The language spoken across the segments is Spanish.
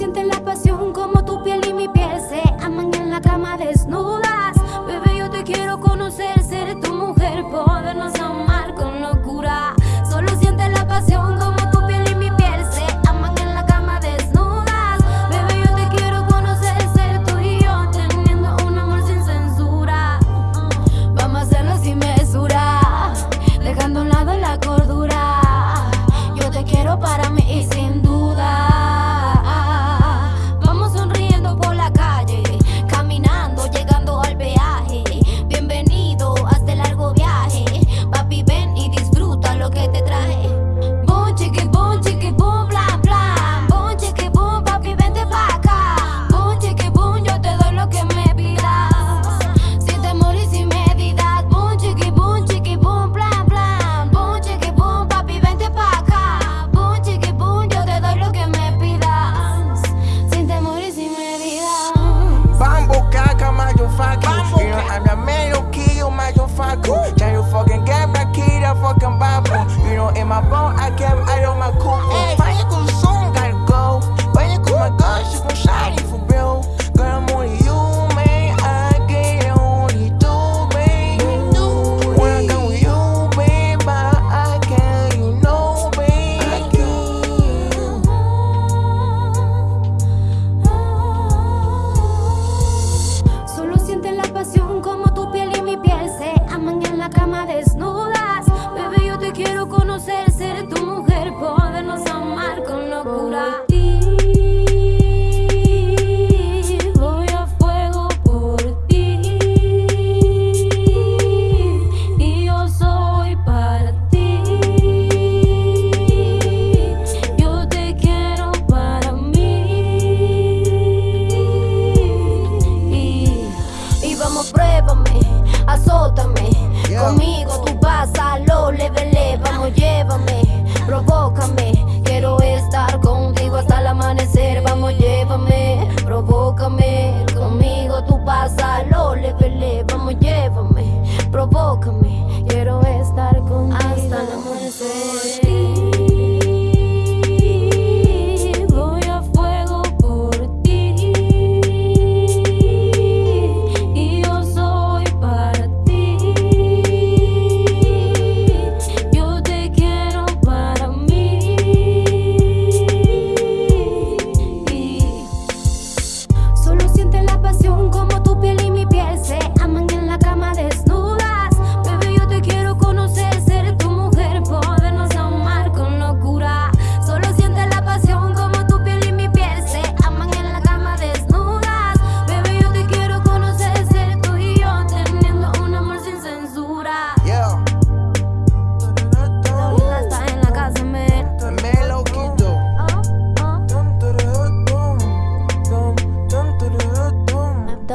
siente la pasión como tu piel y mi piel.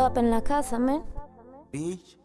up en la casa, man. Bitch.